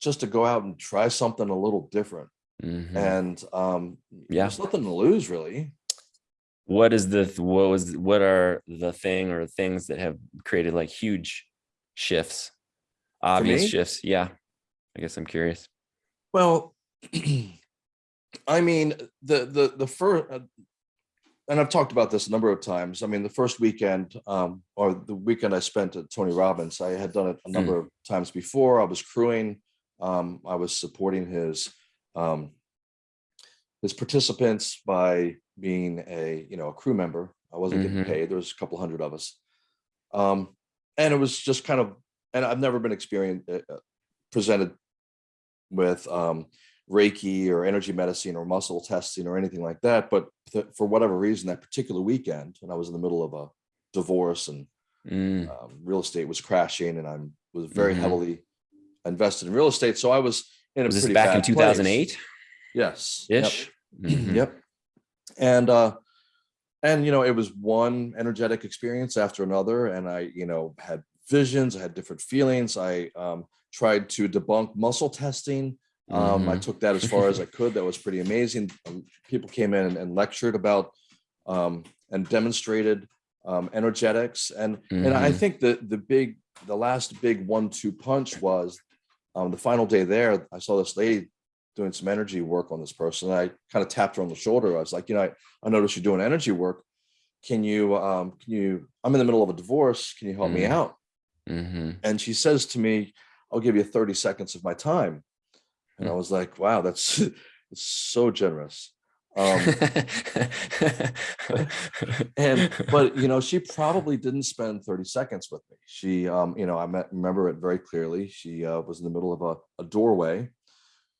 just to go out and try something a little different, Mhm. and um, Yeah. there's nothing to lose really. What is the what was what are the thing or things that have created like huge shifts, obvious shifts? Yeah. I guess I'm curious. Well, I mean, the the the first, and I've talked about this a number of times. I mean, the first weekend, um, or the weekend I spent at Tony Robbins, I had done it a number of times before. I was crewing. Um, I was supporting his um, his participants by being a you know a crew member. I wasn't getting Mhm. paid. There was a couple hundred of us, um, and it was just kind of. And I've never been experienced uh, presented with um, Reiki or energy medicine or muscle testing or anything like that. But th- for whatever reason, that particular weekend, when I was in the middle of a divorce and Mm. um, real estate was crashing, and I was very Mhm. heavily invested in real estate, so I was in a Was this pretty back in bad place. 2008 Yes. Yep. ish? Mhm. Yep. And uh and you know, it was one energetic experience after another and I, you know, had visions, I had different feelings. I um tried to debunk muscle testing. Um I Mhm. took that as far as I could. That was pretty amazing. Um, people came in and, and lectured about um and demonstrated um energetics and and I Mhm. think the the big the last big one two punch was um the final day there I saw this lady doing some energy work on this person. I kind of tapped her on the shoulder. I was like, you know, I, I noticed you're doing energy work. Can you, um, can you, I'm in the middle of a divorce. Can you help me Mm. out? Mhm. And she says to me, I'll give you 30 seconds of my time. And I Mm. was like, wow, that's, that's so generous. Um, and, but you know, she probably didn't spend 30 seconds with me. She, um, you know, I met, remember it very clearly. She uh, was in the middle of a, a doorway.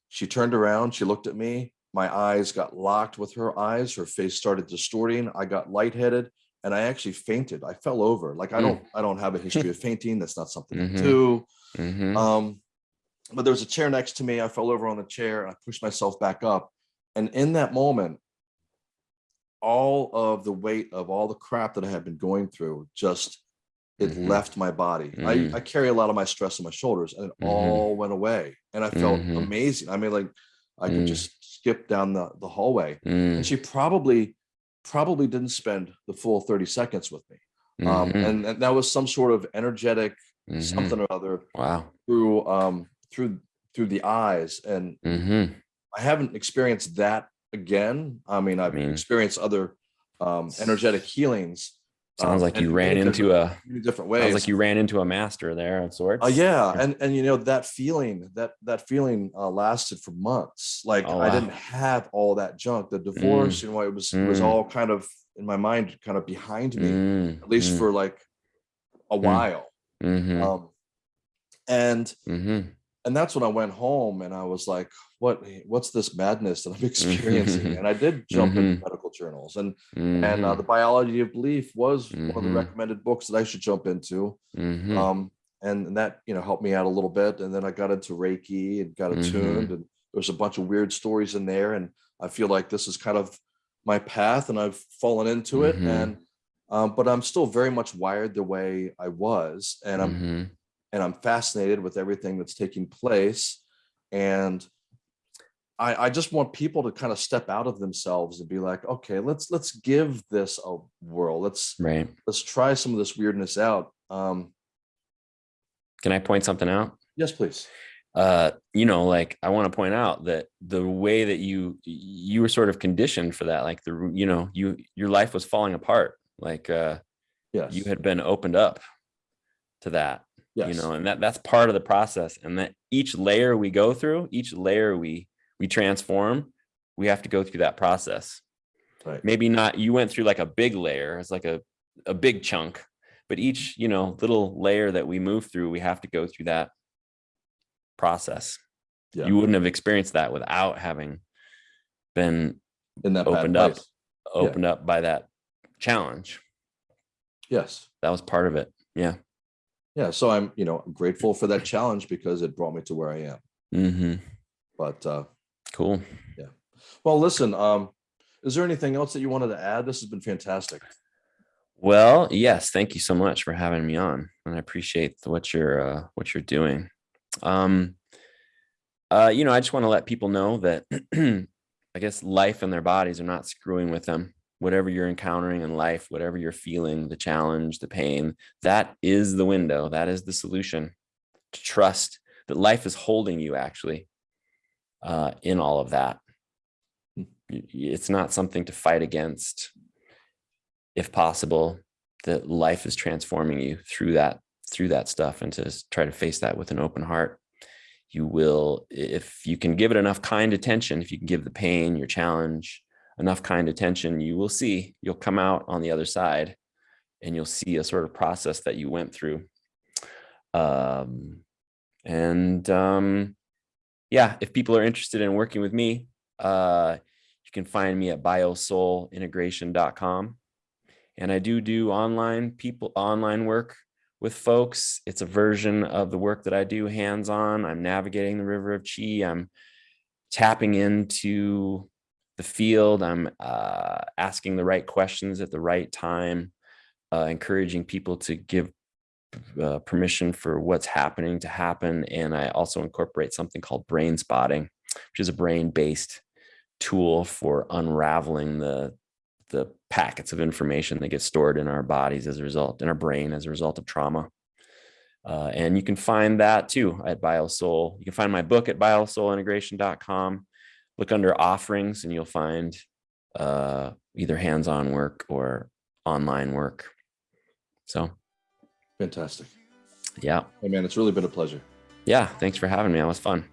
She turned around, she looked at me. My eyes got locked with her eyes. Her face started distorting. I got lightheaded and I actually fainted. I fell over. Like I Mm. don't, I don't have a history of fainting. That's not something Mhm. I do. Mhm. Um, but there was a chair next to me. I fell over on the chair and I pushed myself back up. And in that moment, all of the weight of all the crap that I had been going through just it Mhm. left my body. Mm. I, I carry a lot of my stress on my shoulders and it Mhm. all went away. And I felt Mhm. amazing. I mean, like I could Mm. just skip down the, the hallway. Mm. And she probably probably didn't spend the full 30 seconds with me. Um, Mhm. and, and that was some sort of energetic something or other Wow. through um through through the eyes and hmm i haven't experienced that again. I mean i've mean- experienced other um energetic healings Sounds um, like you ran into a. different- way. Sounds like you ran into a master there of sorts. uh, yeah and and you know that feeling that that feeling uh, lasted for months. Like Oh, i didn't have all that junk. The divorce you know it was it was Mm. all kind of in my mind kind of behind me Mm. at least for like a while. Hmm um and hmm and that's when I went home and I was like, what what's this madness that I'm experiencing? and I did jump into medical journals and and uh, the biology of belief was one of the Mhm. recommended books that I should jump into. Um, and, and that you know helped me out a little bit. And then I got into Reiki and got attuned, and there's a bunch of weird stories in there. And I feel like this is kind of my path, and I've fallen into it. And um, but I'm still very much wired the way I was, and I'm and I'm fascinated with everything that's taking place. And I, I just want people to kind of step out of themselves and be like, okay, let's let's give this a whirl. Let's right. let's try some of this weirdness out. Um, Can I point something out? yes, please. uh you know like i want to point out that the way that you you were sort of conditioned for that like the you know you your life was falling apart like uh Yes. you had been opened up to that yes. you know and that that's part of the process and that each layer we go through each layer we we transform we have to go through that process right. maybe not you went through like a big layer it's like a a big chunk but each you know little layer that we move through we have to go through that process Yeah. you wouldn't have experienced that without having been In that opened up place. opened up by that challenge Yes. that was part of it yeah Yeah. So I'm, you know, I'm grateful for that challenge because it brought me to where I am. hmm But uh cool Yeah. well, listen, um, is there anything else that you wanted to add? This has been fantastic. well yes thank you so much for having me on and i appreciate what you're uh what you're doing um uh you know i just want to let people know that i guess life and their bodies are not screwing with them whatever you're encountering in life whatever you're feeling the challenge the pain that is the window that is the solution to trust that life is holding you actually uh in all of that. Y- it's not something to fight against if possible that life is transforming you through that through that stuff and to try to face that with an open heart. You will if you can give it enough kind attention if you can give the pain your challenge enough kind attention you will see you'll come out on the other side and you'll see a sort of process that you went through um and um yeah if people are interested in working with me uh you can find me at biosoulintegration.com and I do do online people online work with folks. It's a version of the work that I do hands on. I'm navigating the river of chi. I'm tapping into the field. I'm uh, asking the right questions at the right time, uh, encouraging people to give uh, permission for what's happening to happen. And I also incorporate something called brain spotting, which is a brain based tool for unraveling the the packets of information that get stored in our bodies as a result in our brain as a result of trauma uh, and you can find that too at biosoul you can find my book at biosoulintegration.com look under offerings and you'll find uh, either hands-on work or online work. So. Fantastic. yeah. Hey man, it's really been a pleasure. yeah thanks for having me. That was fun